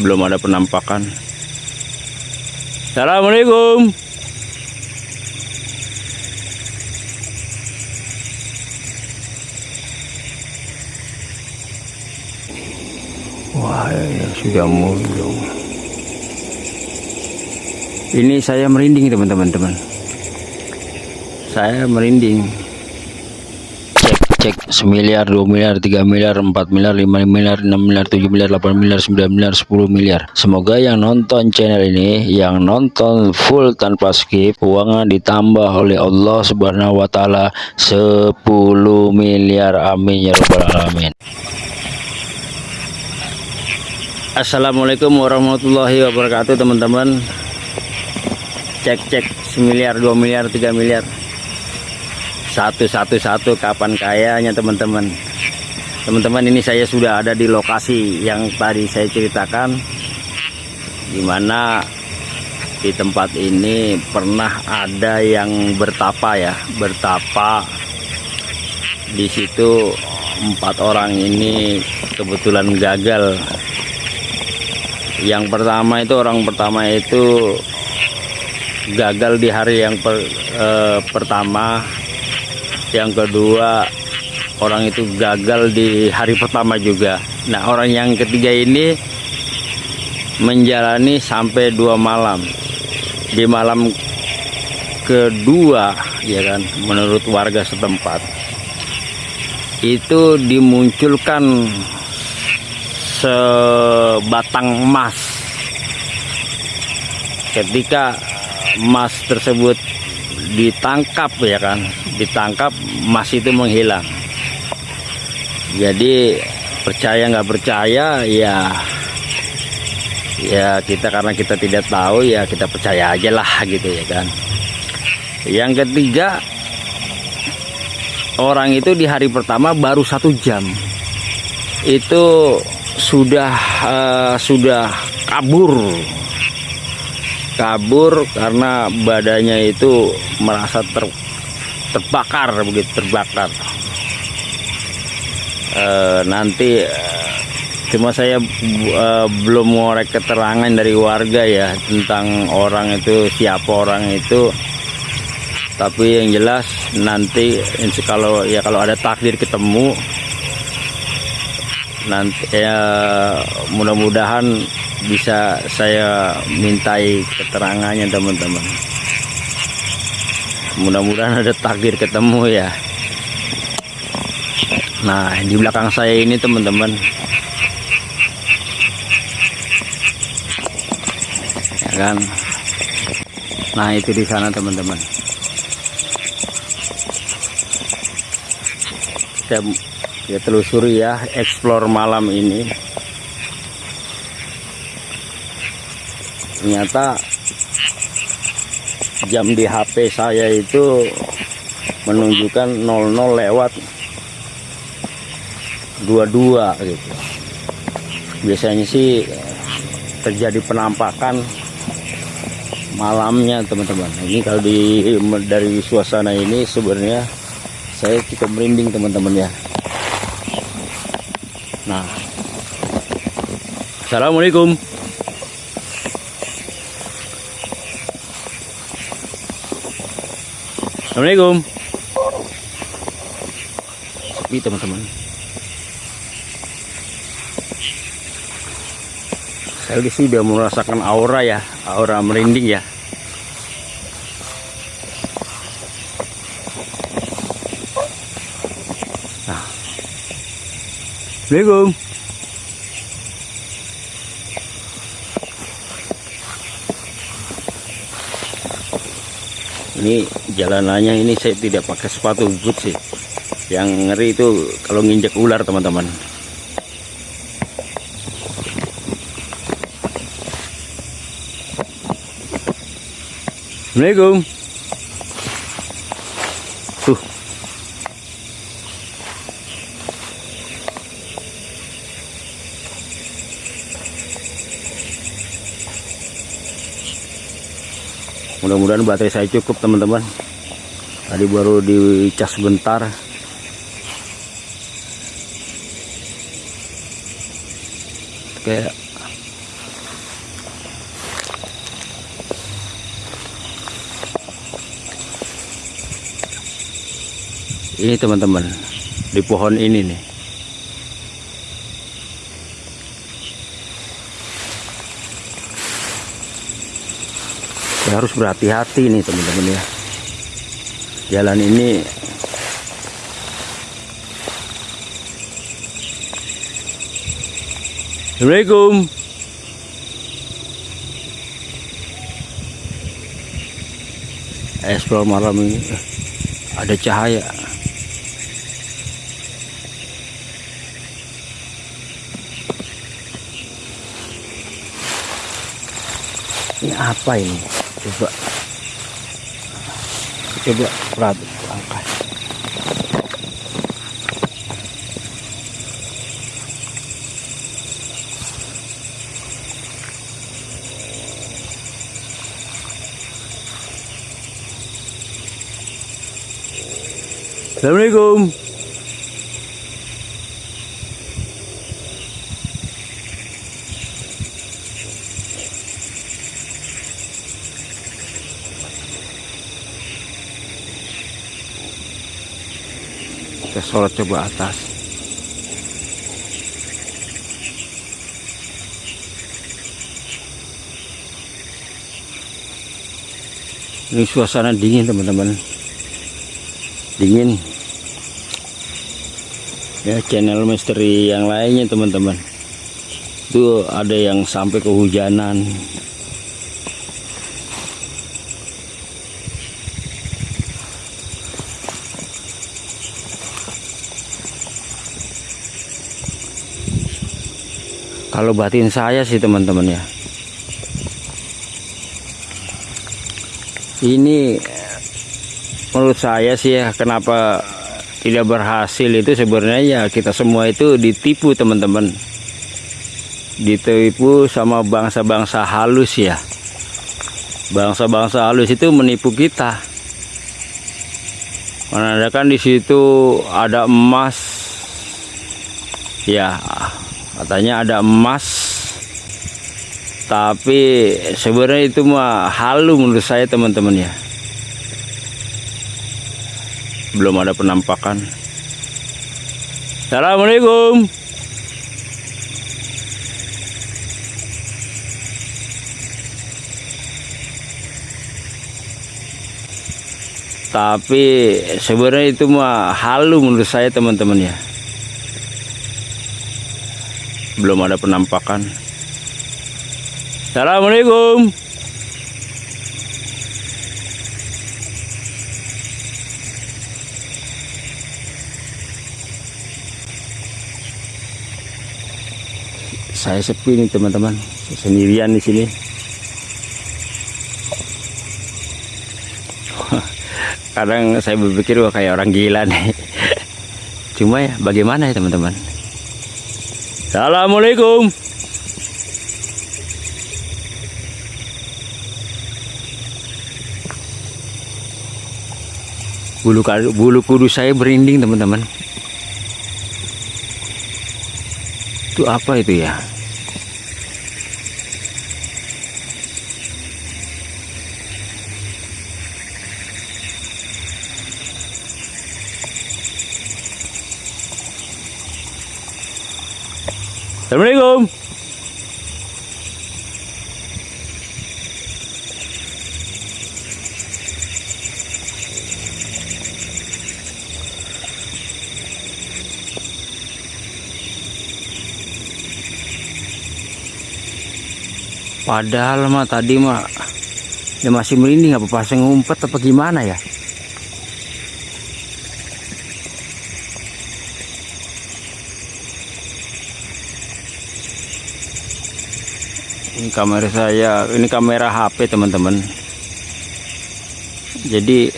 belum ada penampakan Assalamualaikum Wah, ya sudah muncul. Ini saya merinding teman-teman teman. Saya merinding. Cek semiliar, dua miliar, tiga miliar, empat miliar, lima miliar, enam miliar, tujuh miliar, delapan miliar, sembilan miliar, sepuluh miliar. Semoga yang nonton channel ini, yang nonton full tanpa skip, uangnya ditambah oleh Allah Subhanahu wa taala 10 miliar. Amin ya rabbal alamin. Assalamualaikum warahmatullahi wabarakatuh teman-teman cek cek semiliar dua miliar tiga miliar satu satu satu kapan kayanya teman-teman. Teman-teman ini saya sudah ada di lokasi yang tadi saya ceritakan di mana di tempat ini pernah ada yang bertapa ya bertapa. Di situ empat orang ini kebetulan gagal. Yang pertama itu orang pertama itu gagal di hari yang per, eh, pertama yang kedua orang itu gagal di hari pertama juga. Nah orang yang ketiga ini menjalani sampai dua malam. Di malam kedua ya kan menurut warga setempat itu dimunculkan sebatang emas. Ketika emas tersebut ditangkap ya kan? Ditangkap emas itu menghilang. Jadi percaya nggak percaya ya ya kita karena kita tidak tahu ya kita percaya aja lah gitu ya kan? Yang ketiga orang itu di hari pertama baru satu jam. Itu sudah uh, sudah kabur kabur karena badannya itu merasa ter, terbakar begitu terbakar. Uh, nanti uh, cuma saya uh, belum ngorek keterangan dari warga ya tentang orang itu siapa orang itu. Tapi yang jelas nanti kalau ya kalau ada takdir ketemu nanti ya mudah-mudahan bisa saya mintai keterangannya teman-teman. Mudah-mudahan ada takdir ketemu ya. Nah di belakang saya ini teman-teman. Ya kan? Nah itu di sana teman-teman. Kita ya telusuri ya explore malam ini ternyata jam di HP saya itu menunjukkan 00 lewat 22 gitu biasanya sih terjadi penampakan malamnya teman-teman ini kalau di dari suasana ini sebenarnya saya cukup merinding teman-teman ya Nah. Assalamualaikum. Assalamualaikum. Sepi teman-teman. Saya sudah merasakan aura ya, aura merinding ya. Assalamualaikum. Ini jalanannya ini saya tidak pakai sepatu boot sih. Yang ngeri itu kalau nginjek ular teman-teman. Assalamualaikum. mudah-mudahan baterai saya cukup teman-teman. Tadi baru dicas sebentar oke ini teman-teman di pohon ini nih. Ya harus berhati-hati nih teman-teman ya. Jalan ini Assalamualaikum. Explore malam ini ada cahaya. Ini apa ini coba. Coba perhati angkat. Assalamualaikum sholat coba atas. Ini suasana dingin teman-teman. Dingin. Ya channel misteri yang lainnya teman-teman. Itu ada yang sampai kehujanan kalau batin saya sih teman-teman ya. Ini menurut saya sih ya kenapa tidak berhasil itu sebenarnya ya kita semua itu ditipu teman-teman. Ditipu sama bangsa-bangsa halus ya. Bangsa-bangsa halus itu menipu kita. Menandakan di situ ada emas. Ya katanya ada emas tapi sebenarnya itu mah halu menurut saya teman-teman ya. Belum ada penampakan. Assalamualaikum. Tapi sebenarnya itu mah halu menurut saya teman-teman ya belum ada penampakan. Assalamualaikum. Saya sepi nih teman-teman. Sendirian di sini. Kadang saya berpikir wah kayak orang gila nih. Cuma ya bagaimana ya teman-teman Assalamualaikum. Bulu bulu kudus saya berinding teman-teman. Itu apa itu ya Assalamualaikum Padahal mah tadi mah dia masih merinding apa pasang ngumpet apa gimana ya? Ini kamera saya, ini kamera HP teman-teman. Jadi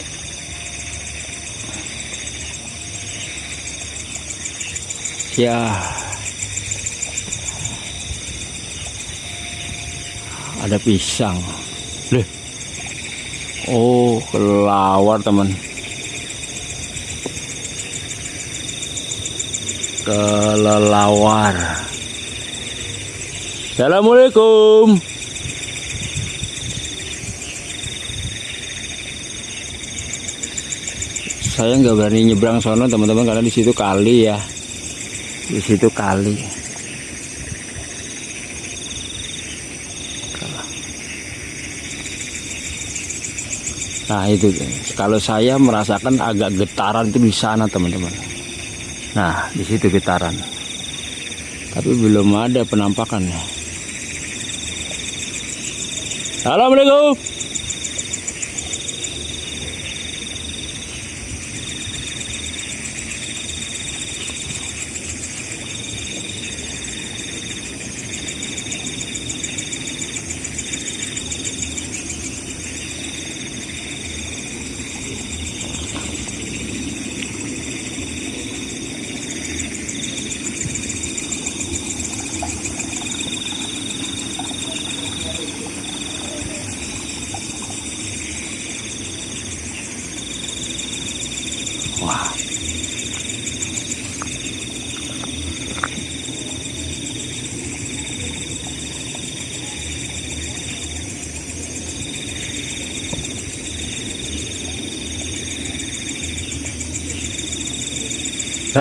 ya ada pisang. Leh. oh kelawar teman. Kelelawar. Assalamualaikum. Saya nggak berani nyebrang sono teman-teman karena di situ kali ya. Di situ kali nah itu. Kalau saya merasakan agak getaran itu di sana teman-teman. Nah di situ getaran. Tapi belum ada penampakannya. Assalamualaikum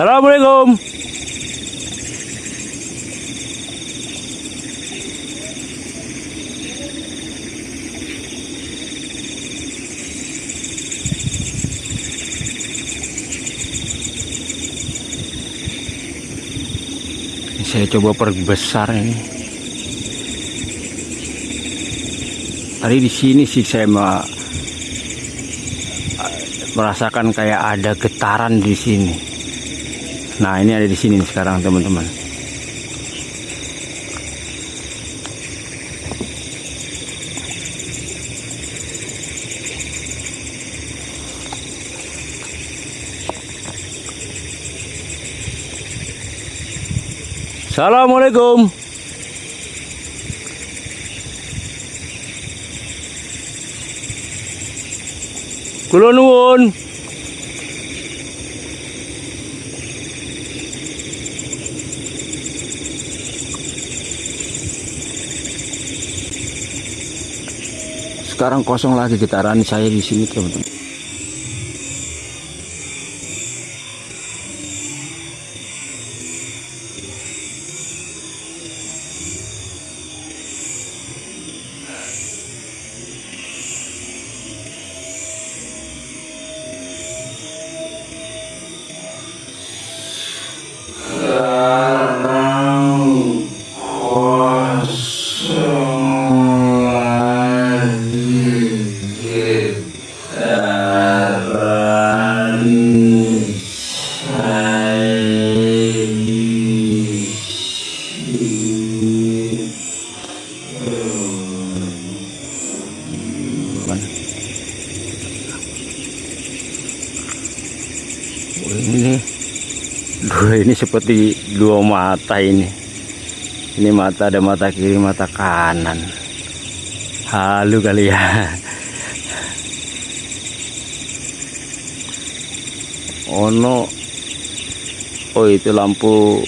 Assalamualaikum. saya coba perbesar ini tadi di sini sih saya merasakan kayak ada getaran di sini nah ini ada di sini sekarang teman-teman Assalamualaikum. Kula nuwun. Sekarang kosong lagi getaran saya di sini, teman-teman. Ini seperti dua mata ini. Ini mata ada mata kiri mata kanan. Halu kali ya. Oh no oh itu lampu.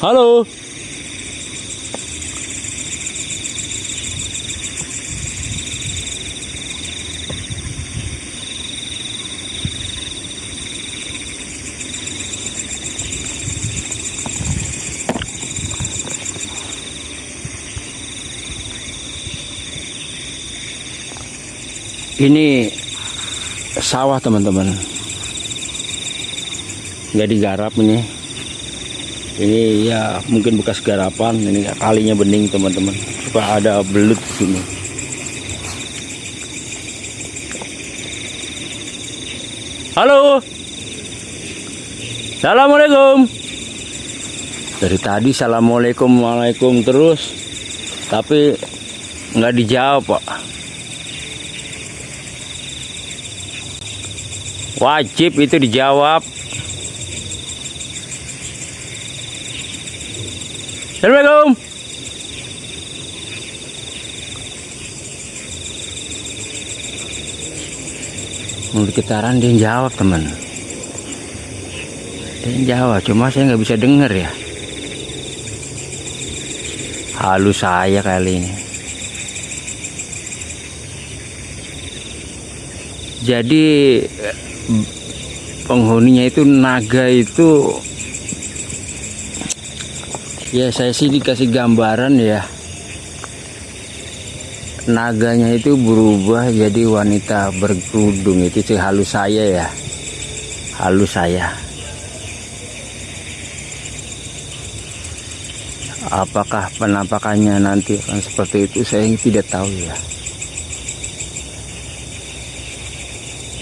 Halo ini sawah teman-teman. Nggak digarap ini. Ini ya mungkin bekas garapan. Ini kalinya bening teman-teman. Supaya ada belut sini? Halo. Assalamualaikum. Dari tadi assalamualaikum waalaikum terus. Tapi nggak dijawab pak Wajib itu dijawab. Assalamualaikum. Mulut getaran dia jawab teman. Dia jawab, cuma saya nggak bisa dengar ya. halus saya kali ini jadi penghuninya itu naga itu ya saya sih dikasih gambaran ya. Naganya itu berubah jadi wanita berkerudung itu sih halus saya ya. Halus saya. Apakah penampakannya nanti akan seperti itu saya tidak tahu ya.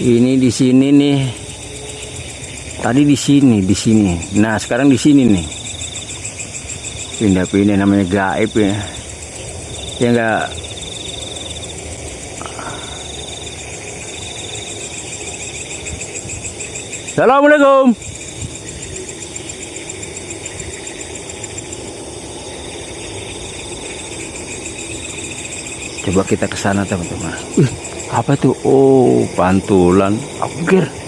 Ini di sini nih tadi di sini di sini. Nah sekarang di sini nih. Pindah-pindah namanya gaib ya. Ya enggak Assalamualaikum. Coba kita ke sana teman-teman. Apa itu oh pantulan. Aku pikir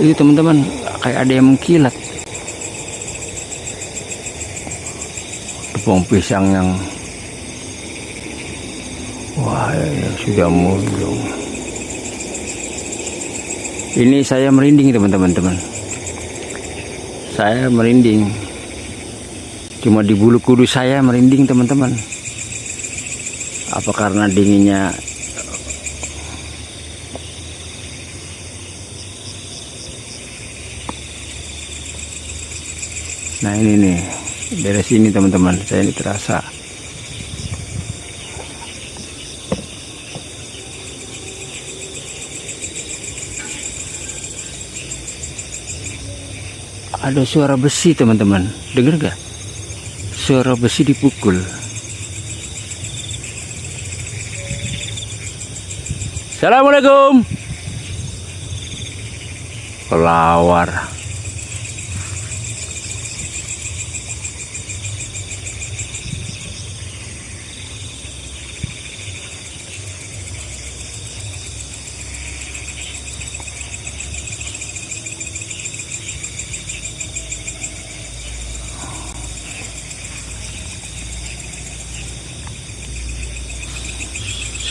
ini teman-teman. Kayak ada yang mengkilat. Tepung pisang yang wah ya, sudah mulung ini saya merinding teman-teman teman. Saya merinding. Cuma di bulu kudus saya merinding teman-teman. Apa karena dinginnya nah ini nih. Dari sini teman-teman. Saya ini terasa. Ada suara besi teman-teman. Dengar gak suara besi dipukul. Assalamualaikum. Pelawar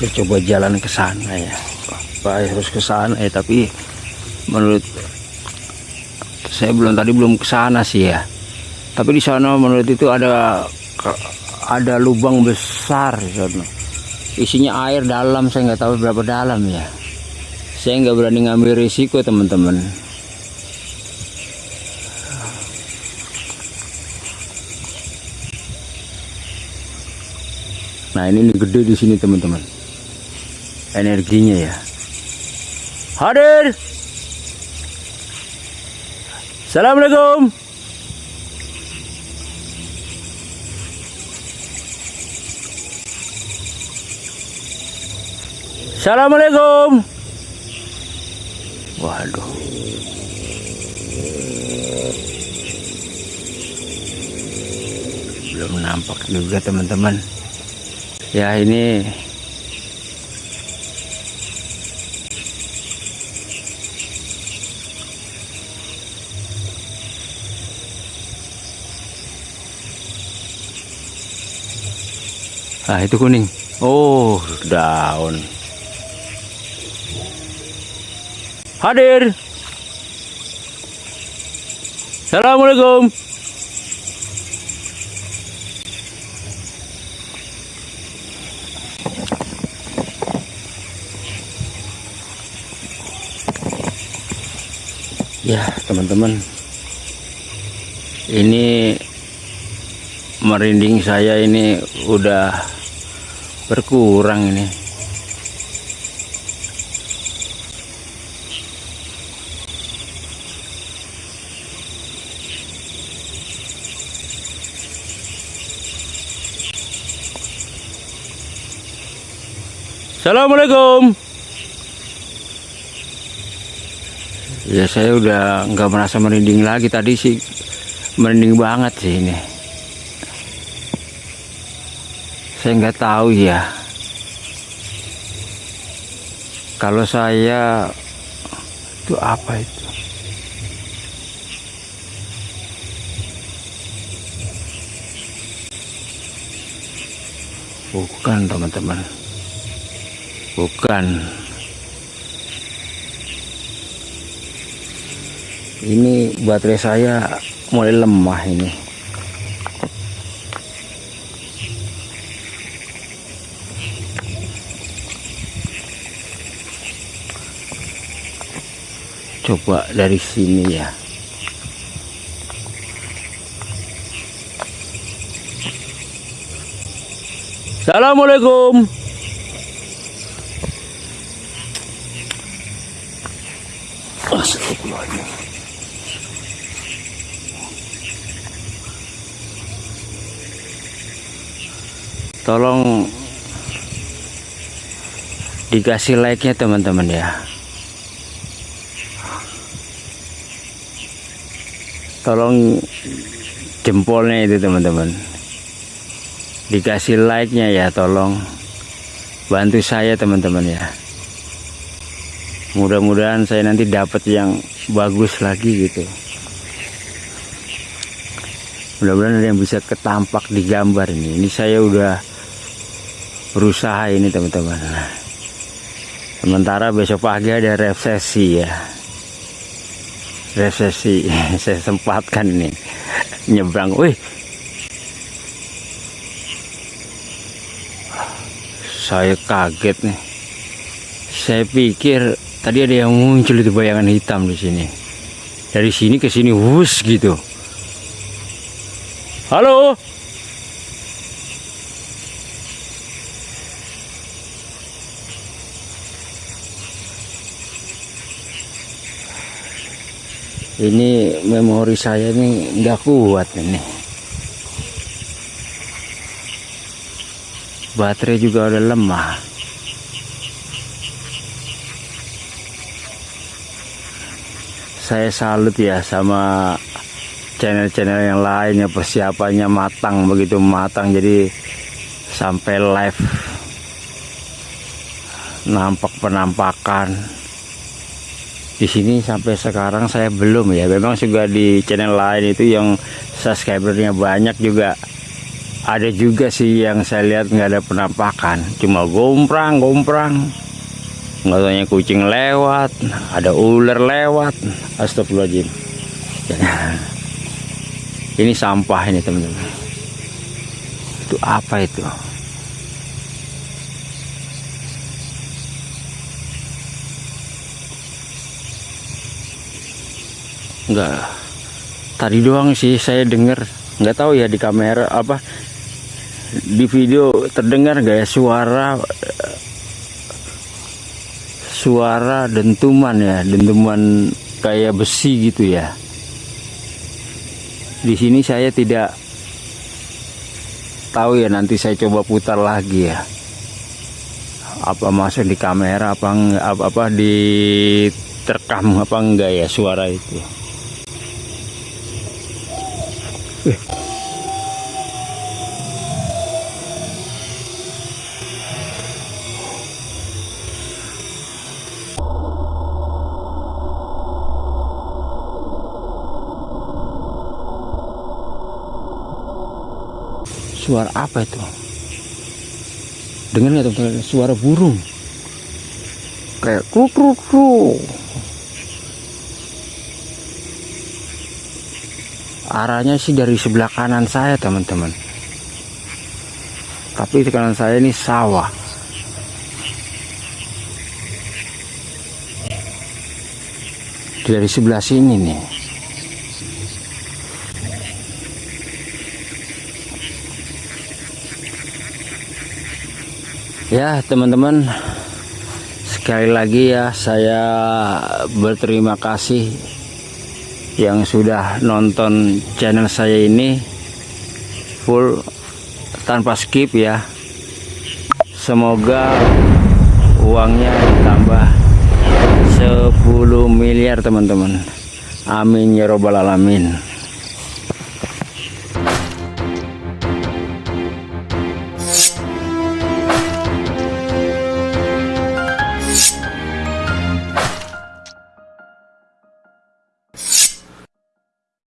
saya coba jalan ke sana ya. Pak harus ke sana ya tapi menurut saya belum tadi belum ke sana sih ya. Tapi di sana menurut itu ada ada lubang besar isinya air dalam saya nggak tahu berapa dalam ya. Saya nggak berani ngambil risiko teman-teman. Nah ini, ini gede di sini teman-teman energinya ya. Hadir. Assalamualaikum. Assalamualaikum. Waduh. Belum nampak juga teman-teman. Ya ini Ah itu kuning. Oh daun. Hadir. Assalamualaikum. Ya teman-teman. Ini merinding saya ini udah berkurang ini. Assalamualaikum. Ya saya udah nggak merasa merinding lagi. Tadi sih merinding banget sih ini saya nggak tahu ya. Kalau saya itu apa itu? Bukan teman-teman. Bukan. Ini baterai saya mulai lemah ini coba dari sini ya. Assalamualaikum. Tolong dikasih like-nya teman-teman ya tolong jempolnya itu teman-teman. Dikasih like-nya ya tolong. Bantu saya teman-teman ya. Mudah-mudahan saya nanti dapat yang bagus lagi gitu. Mudah-mudahan ada yang bisa ketampak di gambar ini. Ini saya udah berusaha ini teman-teman. Sementara besok pagi ada resesi ya resesi saya sempatkan ini. Nyebrang wih. Saya kaget nih. Saya pikir tadi ada yang muncul itu bayangan hitam di sini. Dari sini ke sini wus gitu. Halo ini memori saya ini nggak kuat ini. Baterai juga udah lemah. Saya salut ya sama channel-channel yang lainnya persiapannya matang begitu matang jadi sampai live. Nampak penampakan di sini sampai sekarang saya belum ya. Memang juga di channel lain itu yang subscribernya banyak juga. Ada juga sih yang saya lihat nggak ada penampakan. Cuma gomprang gomprang. Nggak kucing lewat ada ular lewat. Astagfirullahaladzim. Ini sampah ini teman-teman. Itu apa itu enggak tadi doang sih saya dengar nggak tahu ya di kamera apa di video terdengar gak ya suara suara dentuman ya dentuman kayak besi gitu ya. Di sini saya tidak tahu ya nanti saya coba putar lagi ya. Apa masuk di kamera apa apa, apa di terkam apa enggak ya suara itu suara apa itu? Dengar nggak teman-teman? Suara burung. Kayak kruk kruk kruk arahnya sih dari sebelah kanan saya teman-teman. Tapi di kanan saya ini sawah. Dari sebelah sini nih. Ya teman-teman. Sekali lagi ya saya berterima kasih yang sudah nonton channel saya ini full tanpa skip ya. Semoga uangnya ditambah 10 miliar teman-teman. Amin ya robbal alamin